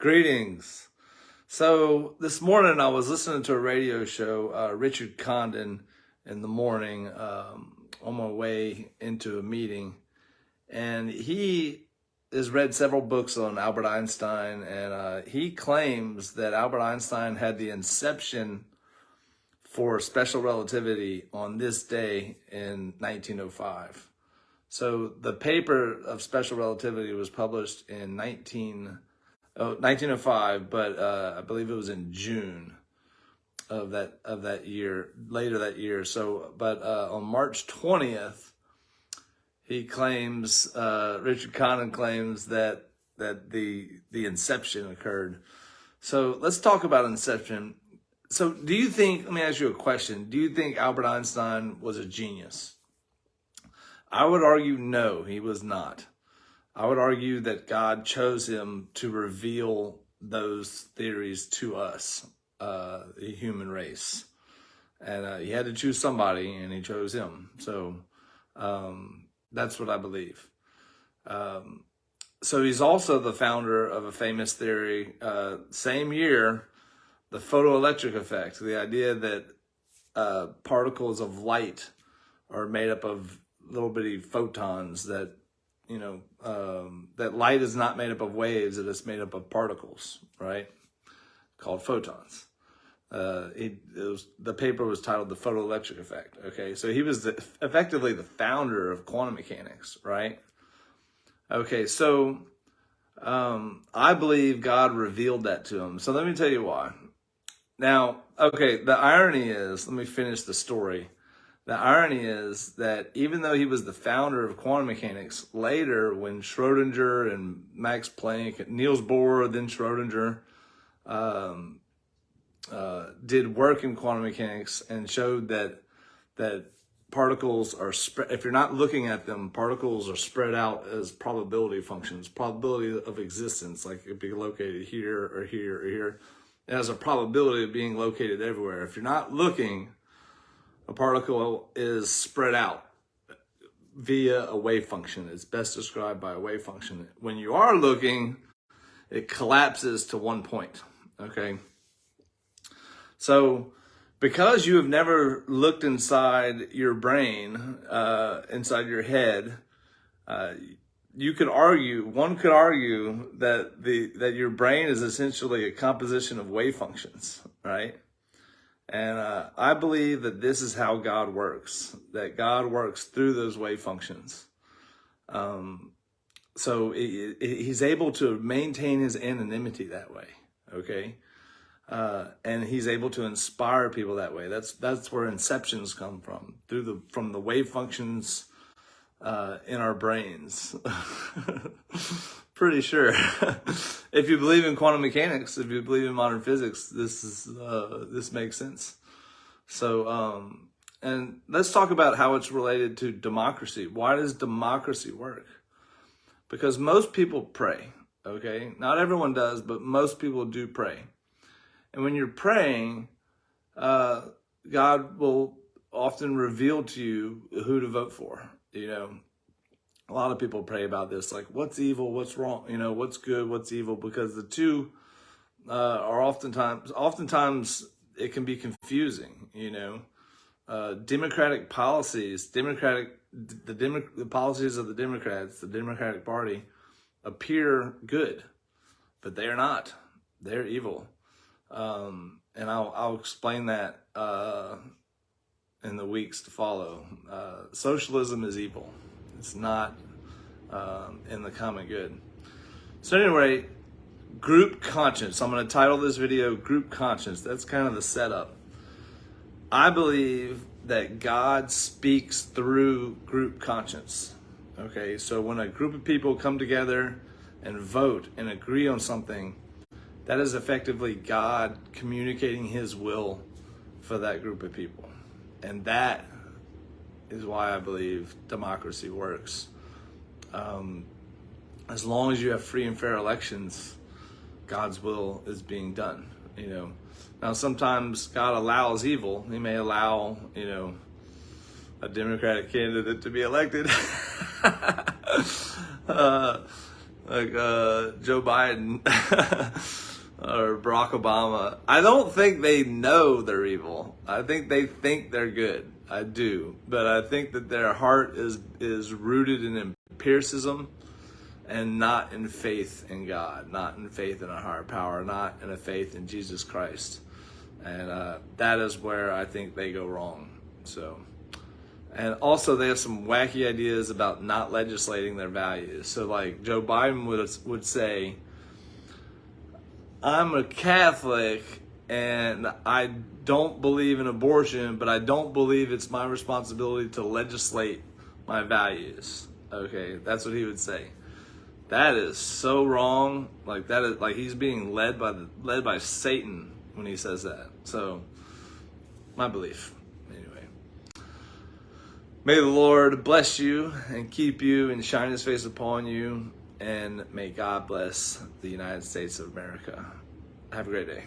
Greetings. So this morning I was listening to a radio show, uh, Richard Condon, in the morning um, on my way into a meeting, and he has read several books on Albert Einstein, and uh, he claims that Albert Einstein had the inception for special relativity on this day in 1905. So the paper of special relativity was published in 19, oh, 1905, but uh, I believe it was in June of that of that year, later that year. So, but uh, on March 20th, he claims uh, Richard Condon claims that that the the inception occurred. So let's talk about inception. So do you think? Let me ask you a question. Do you think Albert Einstein was a genius? I would argue no, he was not. I would argue that God chose him to reveal those theories to us, uh, the human race. And uh, he had to choose somebody, and he chose him. So um, that's what I believe. Um, so he's also the founder of a famous theory, uh, same year, the photoelectric effect, the idea that uh, particles of light are made up of little bitty photons that, you know, um, that light is not made up of waves, it is made up of particles, right? Called photons. Uh, it, it was, the paper was titled The Photoelectric Effect. Okay, so he was the, effectively the founder of quantum mechanics, right? Okay, so um, I believe God revealed that to him. So let me tell you why. Now, okay, the irony is, let me finish the story. The irony is that even though he was the founder of quantum mechanics, later when Schrodinger and Max Planck, Niels Bohr, then Schrodinger, um, uh, did work in quantum mechanics and showed that that particles are spread. If you're not looking at them, particles are spread out as probability functions, probability of existence, like it could be located here or here or here. It has a probability of being located everywhere. If you're not looking, a particle is spread out via a wave function. It's best described by a wave function. When you are looking, it collapses to one point, okay? So because you have never looked inside your brain, uh, inside your head, uh, you could argue, one could argue that the that your brain is essentially a composition of wave functions, right? And uh, I believe that this is how God works, that God works through those wave functions. Um, so it, it, he's able to maintain his anonymity that way, okay? Uh, and he's able to inspire people that way. That's that's where inceptions come from, through the from the wave functions uh, in our brains. Pretty sure. if you believe in quantum mechanics, if you believe in modern physics, this is uh, this makes sense. So, um, and let's talk about how it's related to democracy. Why does democracy work? Because most people pray. Okay, not everyone does, but most people do pray. And when you're praying, uh, God will often reveal to you who to vote for. You know, a lot of people pray about this, like what's evil, what's wrong, you know, what's good, what's evil, because the two uh, are oftentimes, oftentimes it can be confusing, you know. Uh, democratic policies, democratic, the, Demo, the policies of the Democrats, the Democratic Party, appear good, but they are not. They're evil. Um, and I'll, I'll explain that uh, in the weeks to follow. Uh, socialism is evil. It's not um, in the common good. So anyway, group conscience. I'm going to title this video Group Conscience. That's kind of the setup. I believe that God speaks through group conscience. Okay, so when a group of people come together and vote and agree on something, that is effectively God communicating his will for that group of people. And that is why I believe democracy works. Um, as long as you have free and fair elections, God's will is being done. You know, now sometimes God allows evil. He may allow, you know, a Democratic candidate to be elected. uh, like uh, Joe Biden or Barack Obama. I don't think they know they're evil. I think they think they're good. I do, but I think that their heart is is rooted in empiricism and not in faith in God, not in faith in a higher power, not in a faith in Jesus Christ. And uh, that is where I think they go wrong. So, and also they have some wacky ideas about not legislating their values. So, like Joe Biden would would say, "I'm a Catholic and I don't believe in abortion, but I don't believe it's my responsibility to legislate my values." Okay, that's what he would say. That is so wrong. Like that is like he's being led by the led by Satan when he says that. So my belief. Anyway. May the Lord bless you and keep you and shine his face upon you and may God bless the United States of America. Have a great day.